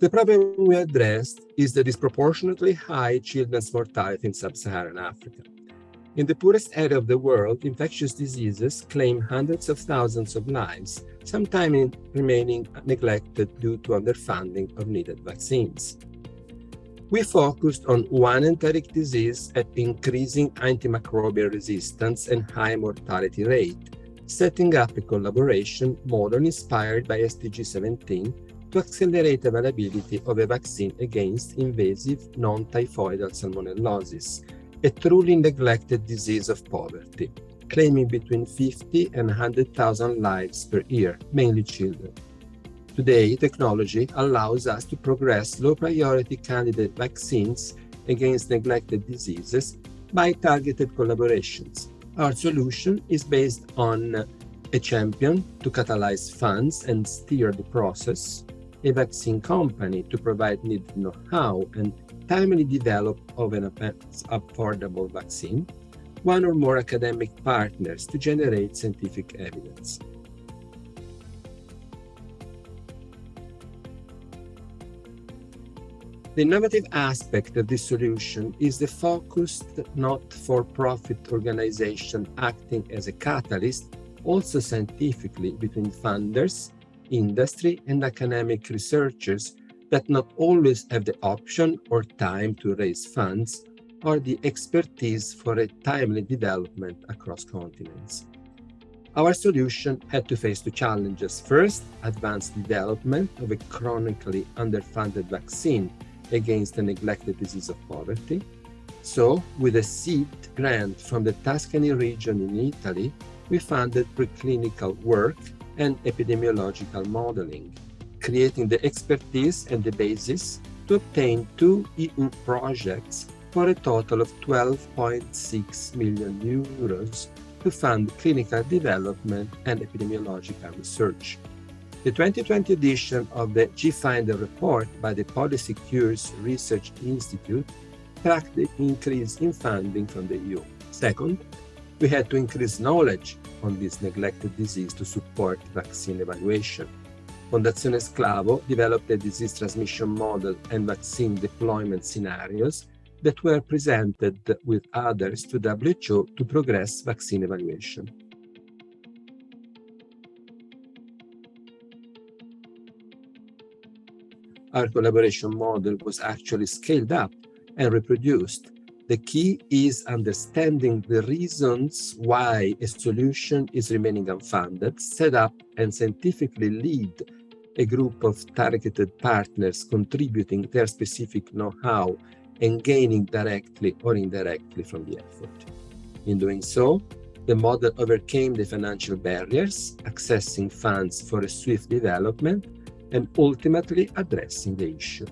The problem we addressed is the disproportionately high children's mortality in sub-Saharan Africa. In the poorest area of the world, infectious diseases claim hundreds of thousands of lives, sometimes remaining neglected due to underfunding of needed vaccines. We focused on one enteric disease at increasing antimicrobial resistance and high mortality rate, setting up a collaboration model inspired by SDG 17 to accelerate availability of a vaccine against invasive non-typhoidal salmonellosis, a truly neglected disease of poverty, claiming between 50 and 100,000 lives per year, mainly children. Today, technology allows us to progress low-priority candidate vaccines against neglected diseases by targeted collaborations. Our solution is based on a champion to catalyze funds and steer the process, a vaccine company to provide needed know-how and timely develop of an affordable vaccine, one or more academic partners to generate scientific evidence. The innovative aspect of this solution is the focused not-for-profit organization acting as a catalyst, also scientifically, between funders industry and academic researchers that not always have the option or time to raise funds or the expertise for a timely development across continents. Our solution had to face two challenges. First, advanced development of a chronically underfunded vaccine against the neglected disease of poverty. So, with a seed grant from the Tuscany region in Italy, we funded preclinical work and epidemiological modeling, creating the expertise and the basis to obtain two EU projects for a total of 12.6 million euros to fund clinical development and epidemiological research. The 2020 edition of the GFinder report by the Policy Cures Research Institute tracked the increase in funding from the EU. Second, we had to increase knowledge on this neglected disease to support vaccine evaluation. Fondazione Sclavo developed a disease transmission model and vaccine deployment scenarios that were presented with others to WHO to progress vaccine evaluation. Our collaboration model was actually scaled up and reproduced the key is understanding the reasons why a solution is remaining unfunded, set up and scientifically lead a group of targeted partners contributing their specific know-how and gaining directly or indirectly from the effort. In doing so, the model overcame the financial barriers, accessing funds for a swift development, and ultimately addressing the issue.